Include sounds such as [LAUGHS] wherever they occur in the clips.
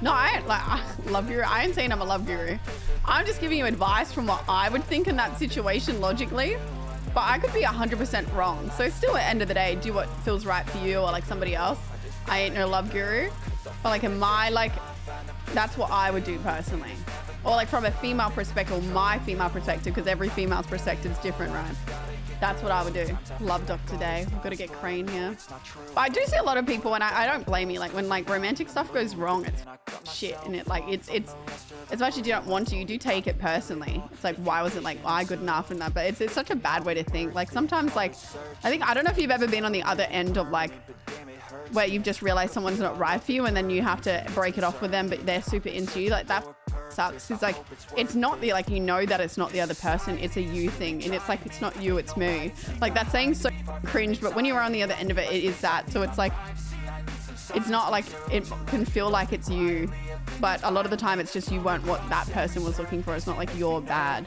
No, I like I love guru. I ain't saying I'm a love guru. I'm just giving you advice from what I would think in that situation logically. But I could be 100% wrong. So still at the end of the day, do what feels right for you or like somebody else. I ain't no love guru. But like in my like, that's what I would do personally. Or like from a female perspective, my female perspective, because every female's perspective is different, right? That's what I would do. Love Dr. Day. We've got to get Crane here. But I do see a lot of people, and I, I don't blame you. Like when like romantic stuff goes wrong, it's shit, and it like it's it's as much as you don't want to, you do take it personally. It's like why was it like I good enough and that? But it's it's such a bad way to think. Like sometimes like I think I don't know if you've ever been on the other end of like where you've just realized someone's not right for you and then you have to break it off with them but they're super into you like that sucks it's like it's not the like you know that it's not the other person it's a you thing and it's like it's not you it's me like that saying so cringe but when you're on the other end of it it is that so it's like it's not like it can feel like it's you but a lot of the time it's just you weren't what that person was looking for it's not like you're bad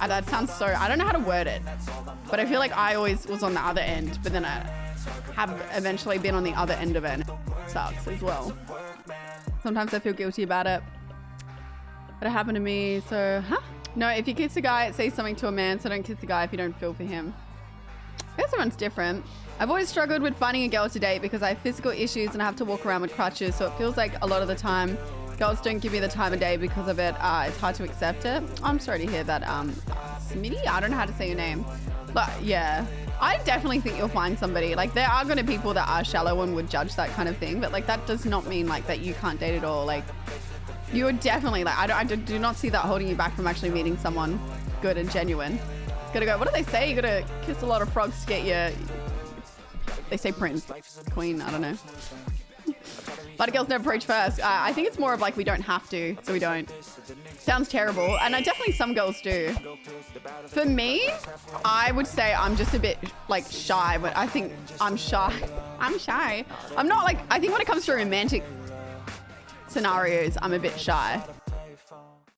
and that sounds so i don't know how to word it but i feel like i always was on the other end but then i have eventually been on the other end of it. it sucks as well. Sometimes I feel guilty about it. But it happened to me, so, huh? No, if you kiss a guy, say something to a man, so don't kiss a guy if you don't feel for him. I guess everyone's different. I've always struggled with finding a girl to date because I have physical issues and I have to walk around with crutches, so it feels like a lot of the time girls don't give me the time of day because of it. Uh, it's hard to accept it. I'm sorry to hear that, um, Smitty? I don't know how to say your name. But yeah, I definitely think you'll find somebody. Like there are going to be people that are shallow and would judge that kind of thing, but like that does not mean like that you can't date at all. Like you're definitely like I, don't, I do not see that holding you back from actually meeting someone good and genuine. Gotta go. What do they say? You gotta kiss a lot of frogs to get your. They say prince, queen. I don't know. [LAUGHS] But girls never preach first. Uh, I think it's more of like we don't have to, so we don't. Sounds terrible. And I definitely some girls do. For me, I would say I'm just a bit like shy, but I think I'm shy. [LAUGHS] I'm shy. I'm not like, I think when it comes to romantic scenarios, I'm a bit shy.